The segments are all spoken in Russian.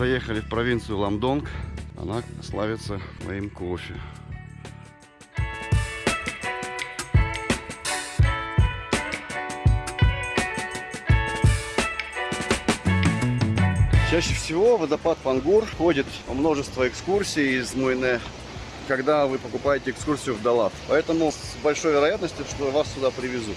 Заехали в провинцию Ламдонг. Она славится своим кофе. Чаще всего водопад Пангур ходит множество экскурсий из Муйне, когда вы покупаете экскурсию в Далат. Поэтому с большой вероятностью, что вас сюда привезут.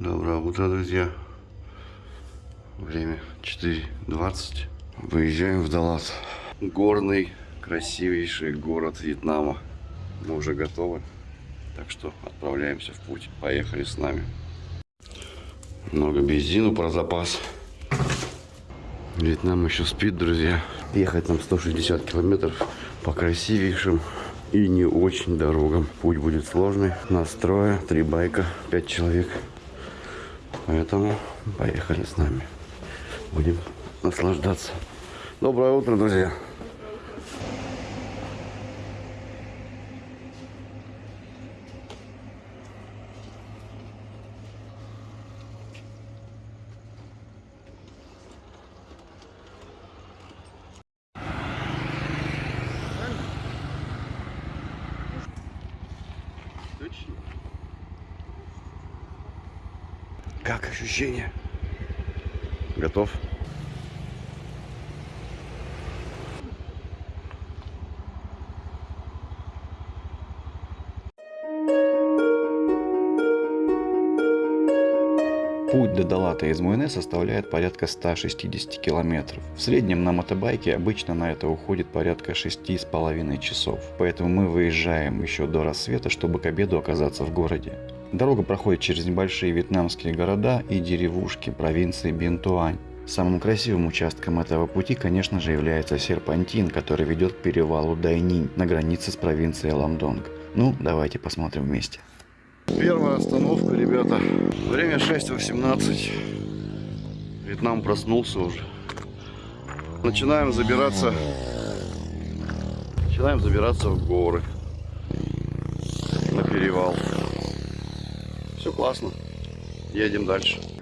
Доброе утро, друзья. Время 4.20. Выезжаем в Далат. Горный, красивейший город Вьетнама. Мы уже готовы. Так что отправляемся в путь. Поехали с нами. Много бензину про запас. Вьетнам еще спит, друзья. Ехать нам 160 километров по красивейшим и не очень дорогам. Путь будет сложный. Настроя, три байка, пять человек. Поэтому поехали с нами. Будем наслаждаться. Доброе утро, друзья. Как ощущение? Готов? Путь до Далата из Муэне составляет порядка 160 километров. В среднем на мотобайке обычно на это уходит порядка 6,5 часов. Поэтому мы выезжаем еще до рассвета, чтобы к обеду оказаться в городе. Дорога проходит через небольшие вьетнамские города и деревушки провинции Бентуань. Самым красивым участком этого пути, конечно же, является серпантин, который ведет к перевалу Дайнинь на границе с провинцией Ламдонг. Ну, давайте посмотрим вместе. Первая остановка, ребята. Время 6.18. Вьетнам проснулся уже. Начинаем забираться. Начинаем забираться в горы. На перевал. Все классно. Едем дальше.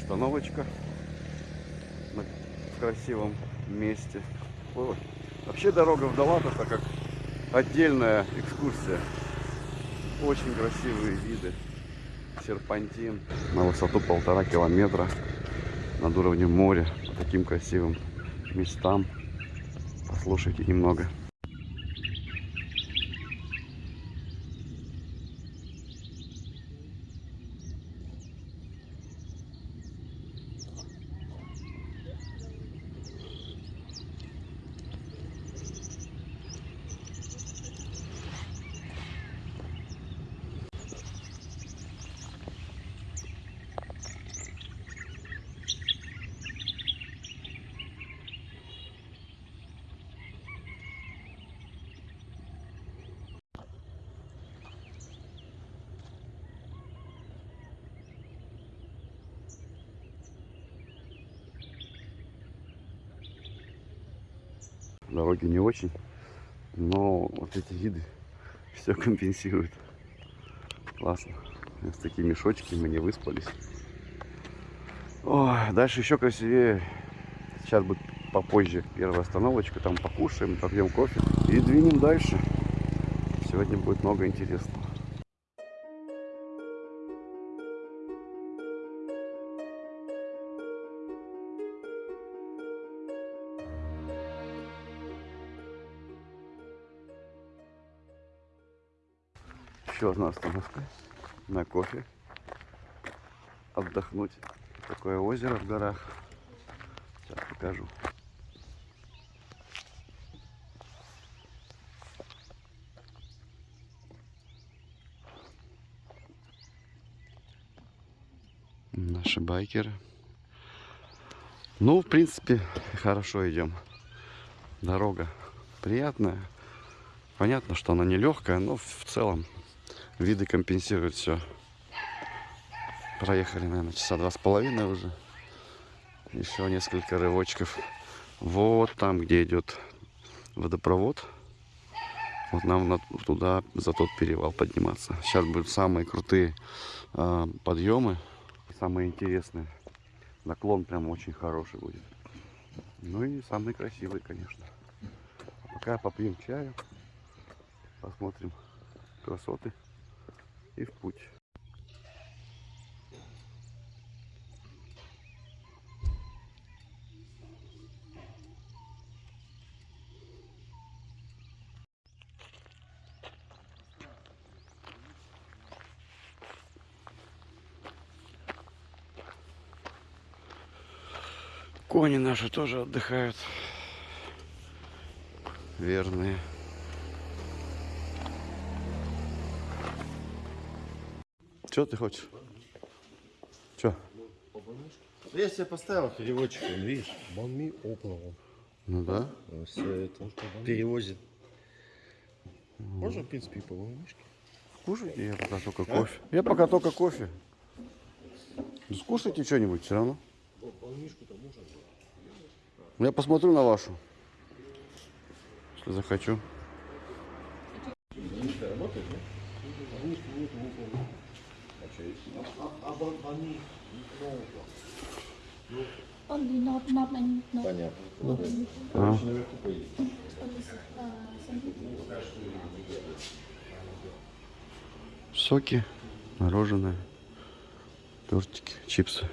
Остановочка на красивом месте. Ой. Вообще дорога в Далат это как отдельная экскурсия. Очень красивые виды. Серпантин на высоту полтора километра над уровнем моря. По таким красивым местам. Послушайте немного. Дороги не очень, но вот эти виды все компенсируют. Классно. С такие мешочки мы не выспались. Ой, дальше еще красивее. Сейчас будет попозже первая остановочка, там покушаем, попьем кофе и двинем дальше. Сегодня будет много интересного. Еще одна остановка на кофе. Отдохнуть. Такое озеро в горах. Сейчас покажу. Наши байкеры. Ну, в принципе, хорошо идем. Дорога приятная. Понятно, что она нелегкая, но в целом виды компенсируют все. Проехали, наверное, часа два с половиной уже. Еще несколько рывочков. Вот там, где идет водопровод. Вот нам на- туда, за тот перевал подниматься. Сейчас будут самые крутые а, подъемы. Самые интересные. Наклон прям очень хороший будет. Ну и самый красивый, конечно. Пока попьем чаю. Посмотрим красоты. И в путь. Кони наши тоже отдыхают. Верные. Что ты хочешь? Что? Я себе поставил переводчик, он, видишь, Банми Опла. Ну да. Все это перевозит. Можно, в принципе, и по волнышке. Кушайте, я пока только кофе. Я пока только кофе. Ну, скушайте что-нибудь все равно. Я посмотрю на вашу. Если захочу. Соки, мороженое, тортики, чипсы.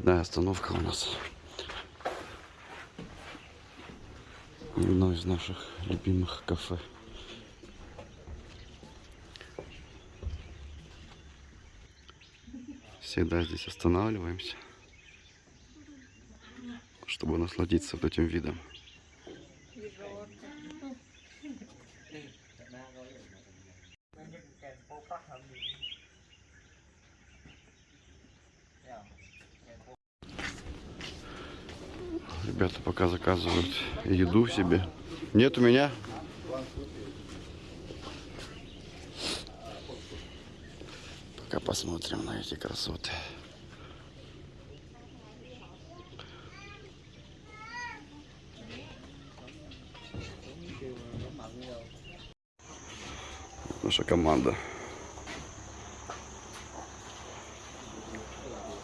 Очередная остановка у нас. Одно из наших любимых кафе. Всегда здесь останавливаемся, чтобы насладиться вот этим видом. Ребята пока заказывают еду себе. Нет у меня. Пока посмотрим на эти красоты. Наша команда.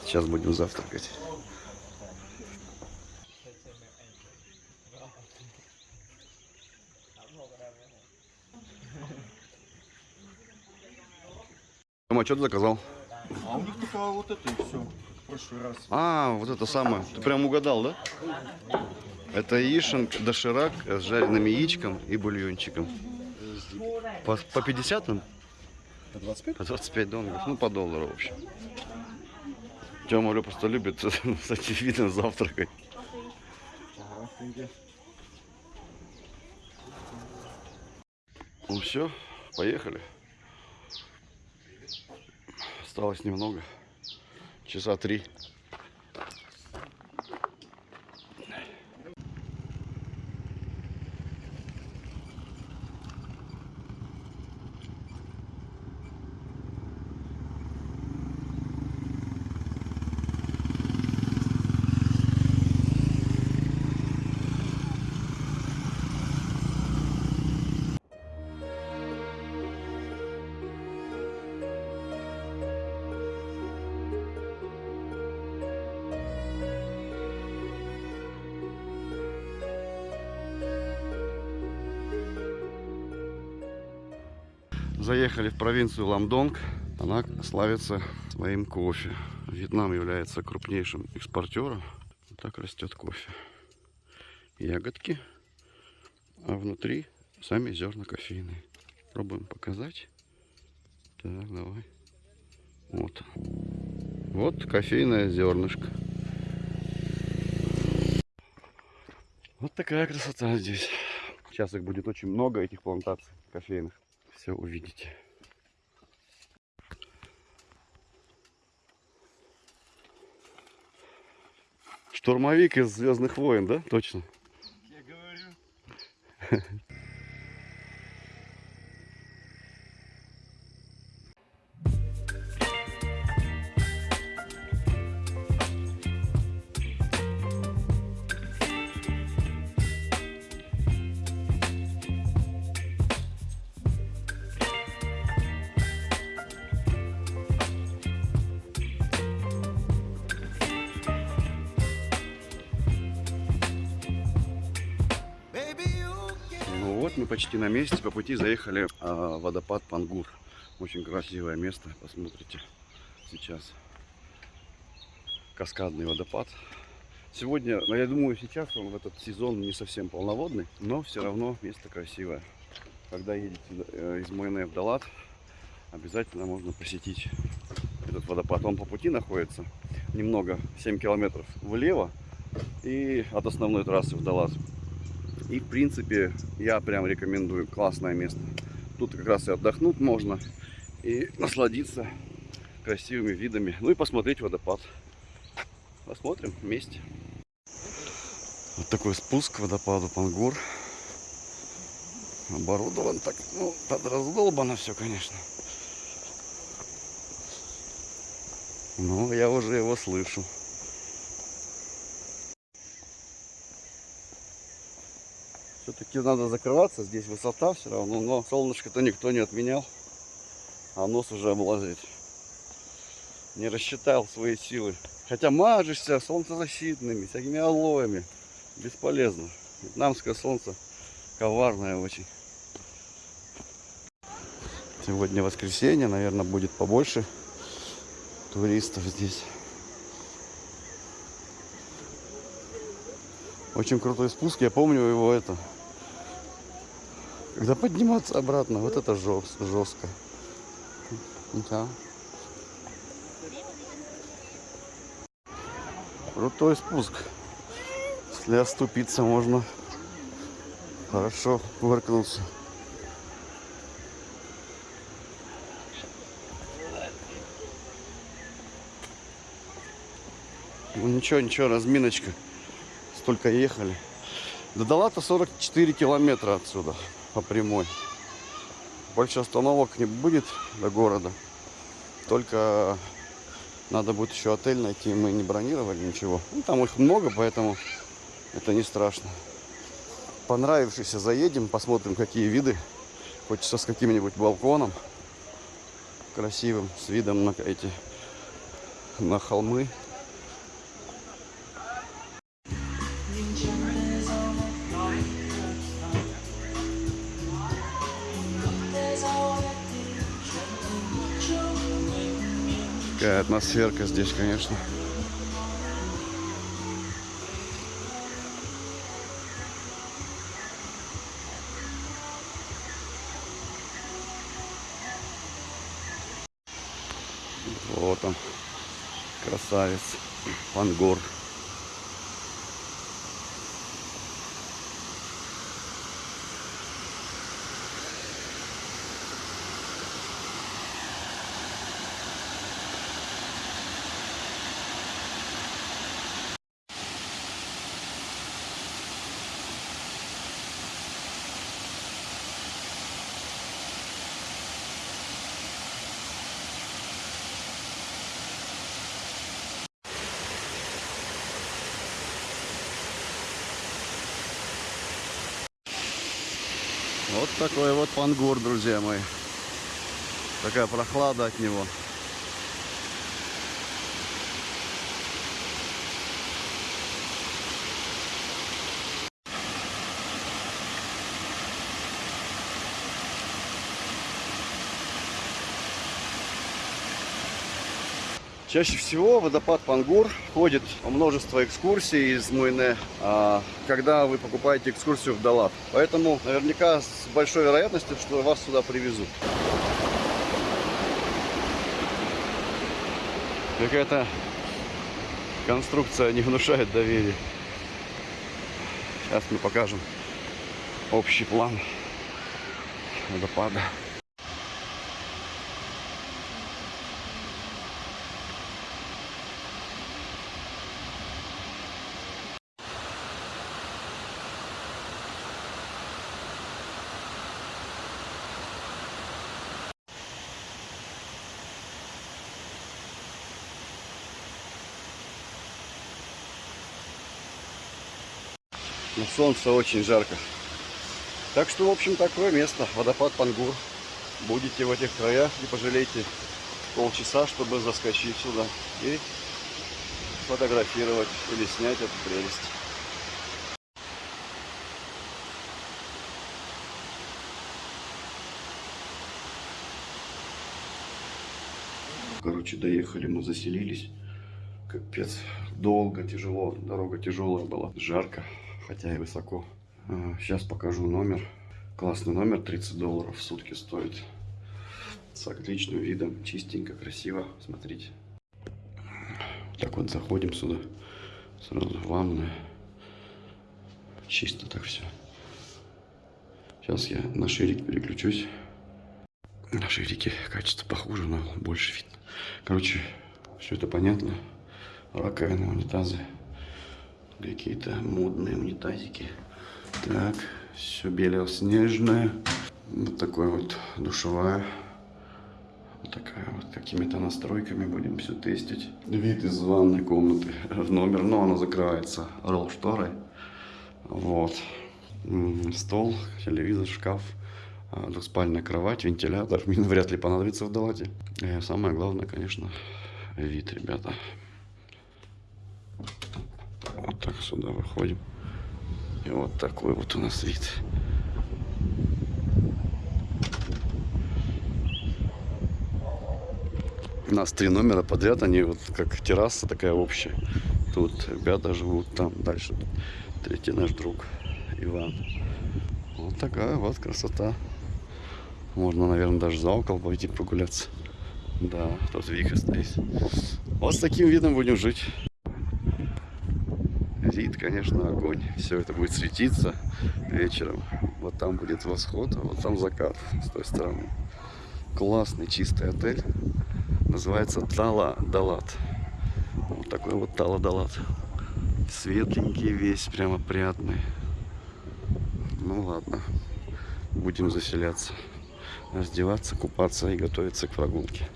Сейчас будем завтракать. Тома, что ты заказал? А у них только вот это и все. В прошлый раз. А, вот это самое. Ты прям угадал, да? Это яишенка, доширак с жареным яичком и бульончиком. По, по 50 нам? По 25? По 25 донгов. Ну, по доллару, в общем. Тёма Лё просто любит с этим видом завтракать. Ну все, поехали. Осталось немного. Часа три. Заехали в провинцию Ламдонг. Она славится своим кофе. Вьетнам является крупнейшим экспортером. Вот так растет кофе. Ягодки, а внутри сами зерна кофейные. Пробуем показать. Так, давай. Вот. Вот кофейное зернышко. Вот такая красота здесь. Сейчас их будет очень много, этих плантаций кофейных. Все увидите. Штурмовик из Звездных войн, да? Точно. Я говорю. почти на месте. По пути заехали а, в водопад Пангур. Очень красивое место. Посмотрите сейчас. Каскадный водопад. Сегодня, ну, я думаю, сейчас он в этот сезон не совсем полноводный, но все равно место красивое. Когда едете э, из Майне в Далат, обязательно можно посетить этот водопад. Он по пути находится немного, 7 километров влево и от основной трассы в Далат. И, в принципе, я прям рекомендую. Классное место. Тут как раз и отдохнуть можно. И насладиться красивыми видами. Ну и посмотреть водопад. Посмотрим вместе. Вот такой спуск к водопаду Пангур. Оборудован так, ну, подраздолбано все, конечно. Но я уже его слышу. Все-таки надо закрываться, здесь высота все равно, но солнышко-то никто не отменял, а нос уже облазит. Не рассчитал свои силы. Хотя мажешься солнцезащитными, всякими алоями. Бесполезно. Вьетнамское солнце коварное очень. Сегодня воскресенье, наверное, будет побольше туристов здесь. Очень крутой спуск, я помню его это. Когда подниматься обратно, вот это жест, жестко. Да. Крутой спуск. Если оступиться, можно хорошо выркнуться. Ну ничего, ничего, разминочка. Столько ехали. До Далата 44 километра отсюда по прямой. Больше остановок не будет до города. Только надо будет еще отель найти. Мы не бронировали ничего. Ну, там их много, поэтому это не страшно. Понравившийся заедем, посмотрим, какие виды. Хочется с каким-нибудь балконом красивым, с видом на эти на холмы. Какая атмосферка здесь, конечно. Вот он, красавец, Пангор. Вот такой вот пангур, друзья мои. Такая прохлада от него. Чаще всего водопад Пангур входит в множество экскурсий из Муйне, а, когда вы покупаете экскурсию в Далат. Поэтому наверняка с большой вероятностью, что вас сюда привезут. Какая-то конструкция не внушает доверия. Сейчас мы покажем общий план водопада. На солнце очень жарко. Так что, в общем, такое место. Водопад Пангур. Будете в этих краях, не пожалейте полчаса, чтобы заскочить сюда и сфотографировать или снять эту прелесть. Короче, доехали, мы заселились. Капец, долго, тяжело, дорога тяжелая была, жарко, хотя и высоко. Сейчас покажу номер. Классный номер, 30 долларов в сутки стоит. С отличным видом, чистенько, красиво, смотрите. Так вот заходим сюда, сразу ванная. Чисто так все. Сейчас я на ширик переключусь. На ширике качество похуже, но больше видно. Короче, все это понятно. Раковины, унитазы. Какие-то модные унитазики. Так, все белоснежное. Вот такой вот душевая. Вот такая вот какими-то настройками будем все тестить. Вид из ванной комнаты в номер, но она закрывается ролл шторой. Вот. Стол, телевизор, шкаф, а, двухспальная кровать, вентилятор. Мне вряд ли понадобится в Далате. И самое главное, конечно, вид, ребята. Вот так сюда выходим. И вот такой вот у нас вид. У нас три номера подряд, они вот как терраса такая общая. Тут ребята живут, там дальше третий наш друг Иван. Вот такая вот красота. Можно, наверное, даже за окол пойти прогуляться. Да, тут Вика стоит. Вот с таким видом будем жить. Вид, конечно, огонь. Все это будет светиться вечером. Вот там будет восход, а вот там закат с той стороны. Классный чистый отель. Называется Тала Далат. Вот такой вот Тала Далат. Светленький весь, прямо приятный. Ну ладно, будем заселяться, раздеваться, купаться и готовиться к прогулке.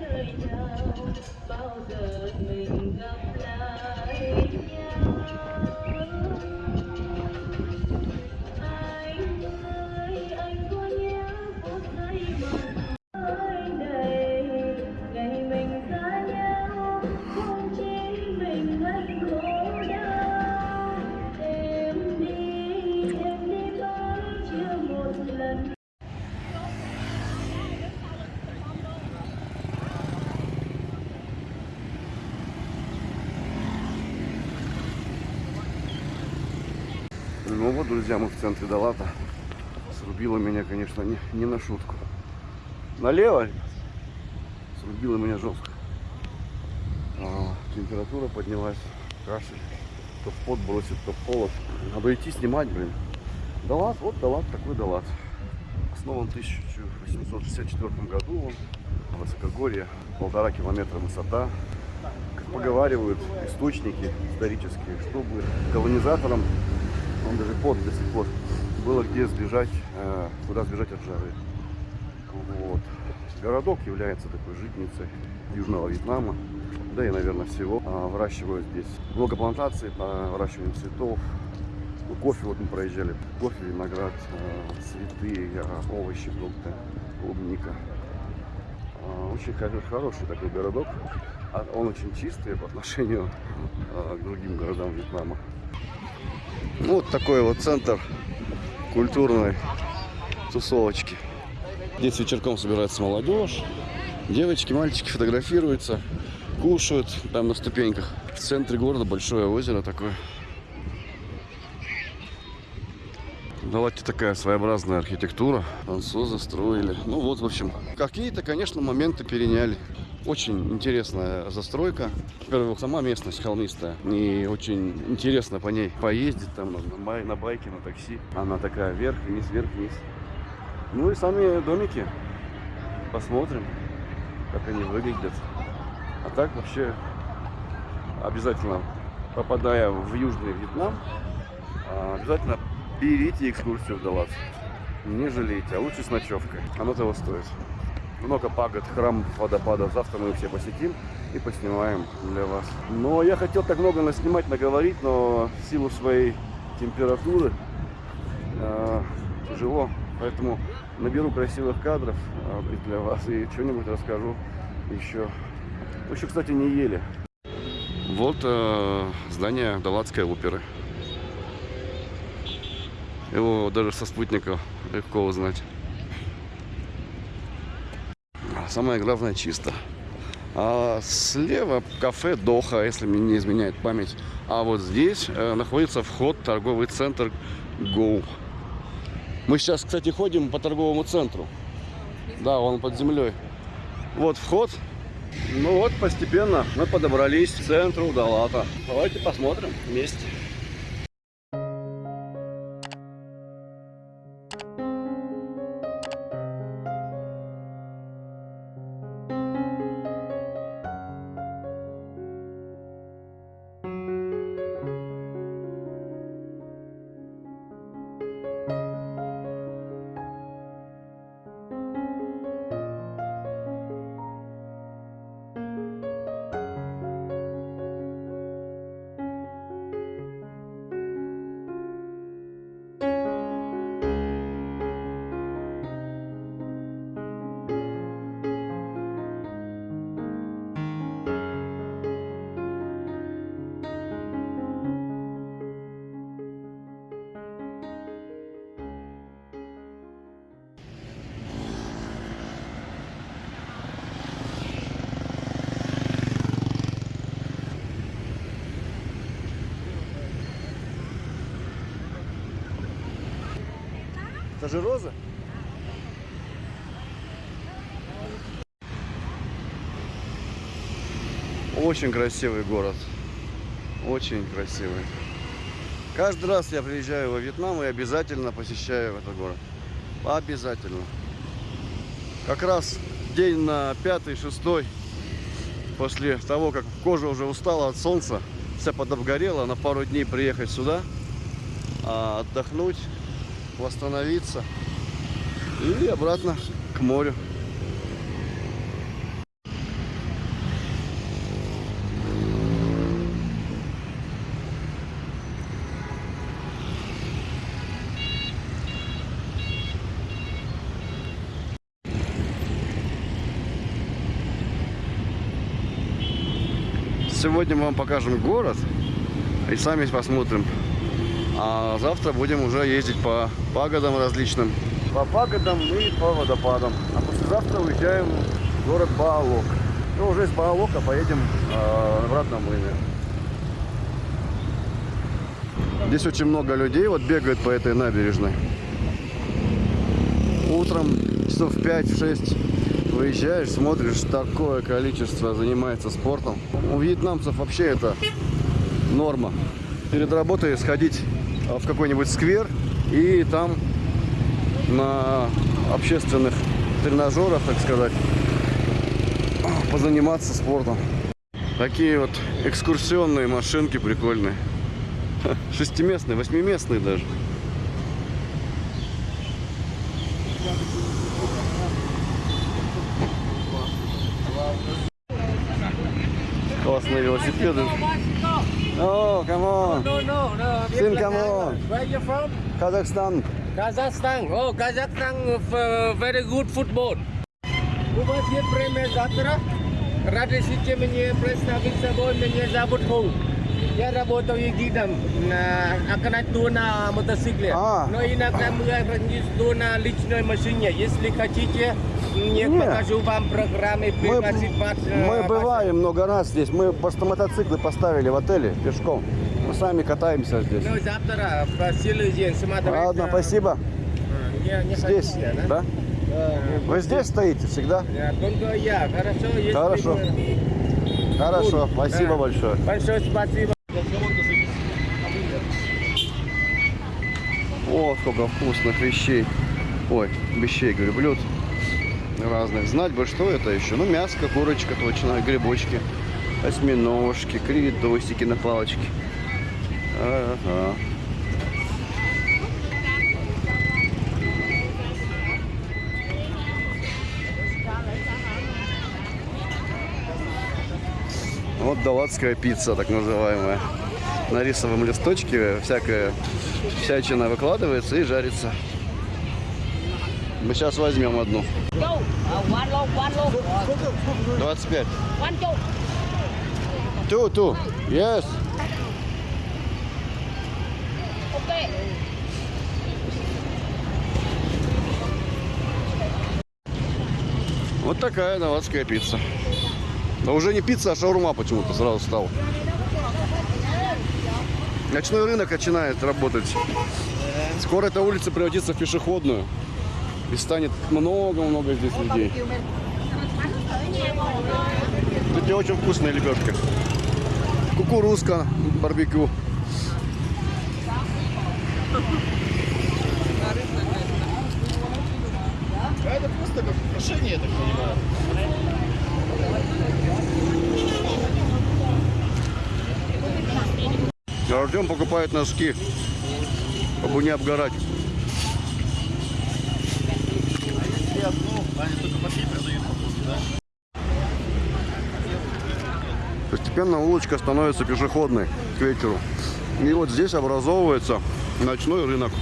Nơi nào bao giờ друзья, мы в центре Далата. Срубило меня, конечно, не, не на шутку. Налево. Срубило меня жестко. А, температура поднялась, кашель. То в пот бросит, то в холод. Надо идти снимать, блин. Далат, вот Далат, такой Далат. Основан в 1864 году он. Высокогорье, полтора километра высота. Как поговаривают источники исторические, чтобы колонизаторам он даже под до сих пор было где сбежать, э, куда сбежать от жары. Вот. городок является такой житницей Южного Вьетнама, да и, наверное, всего. А, Выращивают здесь много плантаций по цветов. Ну, кофе вот мы проезжали. Кофе, виноград, э, цветы, э, овощи, фрукты, клубника. Очень хо- хороший такой городок. А Он очень чистый по отношению к другим городам Вьетнама. Ну, вот такой вот центр культурной тусовочки. Здесь вечерком собирается молодежь. Девочки, мальчики фотографируются, кушают там на ступеньках. В центре города большое озеро такое. Давайте такая своеобразная архитектура. Французы строили. Ну вот, в общем, какие-то, конечно, моменты переняли. Очень интересная застройка. Во-первых, сама местность холмистая. И очень интересно по ней поездить там на, на бай- на байке, на такси. Она такая вверх-вниз, вверх-вниз. Ну и сами домики. Посмотрим, как они выглядят. А так вообще обязательно, попадая в Южный Вьетнам, а, обязательно берите экскурсию в Далас. Не жалейте, а лучше с ночевкой. Оно того стоит. Много пагод, храм водопадов. Завтра мы все посетим и поснимаем для вас. Но я хотел так много наснимать, наговорить, но в силу своей температуры э, тяжело. Поэтому наберу красивых кадров э, для вас и что-нибудь расскажу еще. Мы еще, кстати, не ели. Вот э, здание Далатской оперы. Его даже со спутника легко узнать. Самое главное чисто. А слева кафе Доха, если мне не изменяет память. А вот здесь э, находится вход в торговый центр Go. Мы сейчас, кстати, ходим по торговому центру. Да, он под землей. Вот вход. Ну вот, постепенно мы подобрались к центру Далата. Давайте посмотрим вместе. Это же роза? Очень красивый город. Очень красивый. Каждый раз я приезжаю во Вьетнам и обязательно посещаю этот город. Обязательно. Как раз день на пятый, шестой, после того, как кожа уже устала от солнца, вся подобгорела, на пару дней приехать сюда, а, отдохнуть, восстановиться и обратно к морю. Сегодня мы вам покажем город и сами посмотрим. А завтра будем уже ездить по пагодам различным. По пагодам и по водопадам. А послезавтра уезжаем в город Баалок. И уже из Баалока поедем э, обратно в Мыльне. Здесь очень много людей вот бегают по этой набережной. Утром часов в 5-6 выезжаешь, смотришь, такое количество занимается спортом. У вьетнамцев вообще это норма. Перед работой сходить Э, в какой-нибудь сквер и там на общественных тренажерах, так сказать, позаниматься спортом. Такие вот экскурсионные машинки прикольные. Шестиместные, восьмиместные даже. Классные велосипеды. О, камон. No, no, no. Sin, come on. Where you from? Казахстан. Kazakhstan. Oh, Kazakhstan uh, very good football. У вас есть время завтра? Разрешите мне представить собой, меня зовут Ху. Я работаю гидом на оконать на мотоцикле. А. Но иногда мы организуем на личной машине. Если хотите, я Не. покажу вам программы, пригласить вас. э, Мы вас- бываем много раз здесь. Мы просто мотоциклы поставили в отеле пешком. Мы сами катаемся здесь. Ну, завтра в силу день смотреть. Ладно, э, спасибо. э, Не, Здесь, хотите, да? Да, Вы здесь стоите всегда? да, Только я, хорошо? Хорошо. Хорошо, спасибо Да. большое. Большое спасибо. Сколько вкусных вещей. Ой, вещей, говорю, блюд разных. Знать бы, что это еще. Ну, мяско, курочка точно, грибочки, осьминожки, креветосики на палочке. Ага. Вот даватская пицца, так называемая. На рисовом листочке всякая всячина выкладывается и жарится. Мы сейчас возьмем одну. Châu, uh, one low, one low, 25. one châu. Ту, ту. Yes. Вот такая даватская пицца. Да уже не пицца, а шаурма почему-то сразу стала. Ночной рынок начинает работать. Скоро эта улица превратится в пешеходную. И станет много-много здесь людей. Тут очень вкусная лепешка. Кукурузка, барбекю. Это просто как украшение, я так понимаю. Артем покупает носки, чтобы не обгорать. Постепенно улочка становится пешеходной к вечеру. И вот здесь образовывается ночной рынок.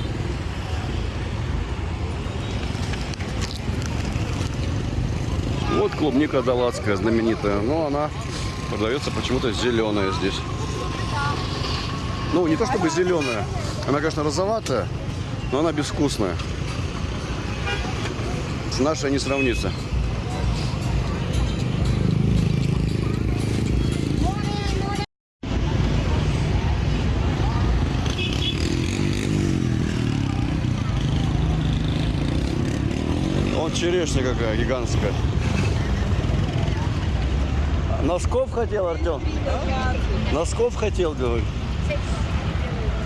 Вот клубника далатская знаменитая, но она продается почему-то зеленая здесь. Ну, не то чтобы зеленая. Она, конечно, розоватая, но она безвкусная. С нашей не сравнится. Вот черешня какая гигантская. Носков хотел, Артем? Носков хотел,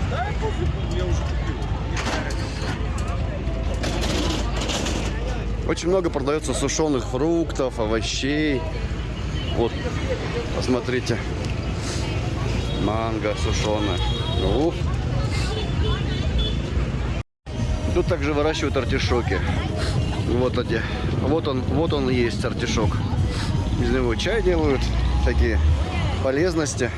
говорю. Очень много продается сушеных фруктов, овощей. Вот, посмотрите. Манго сушеная. Ух. Тут также выращивают артишоки. Вот эти. Вот он, вот он есть артишок. Из него чай делают, такие полезности.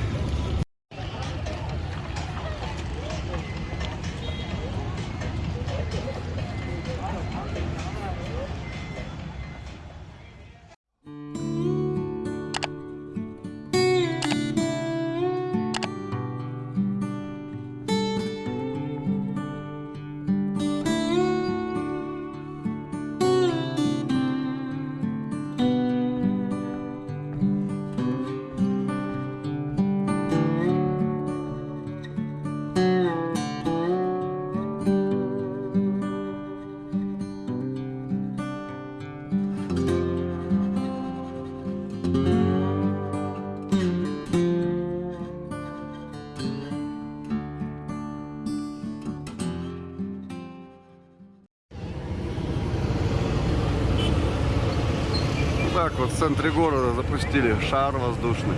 Центре города запустили шар воздушный.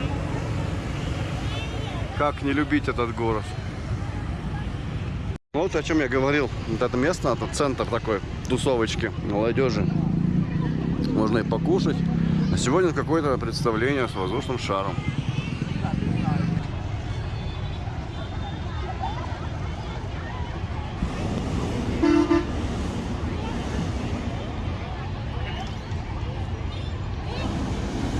Как не любить этот город? Вот о чем я говорил. Вот это место, это центр такой тусовочки молодежи. Можно и покушать. А сегодня какое-то представление с воздушным шаром.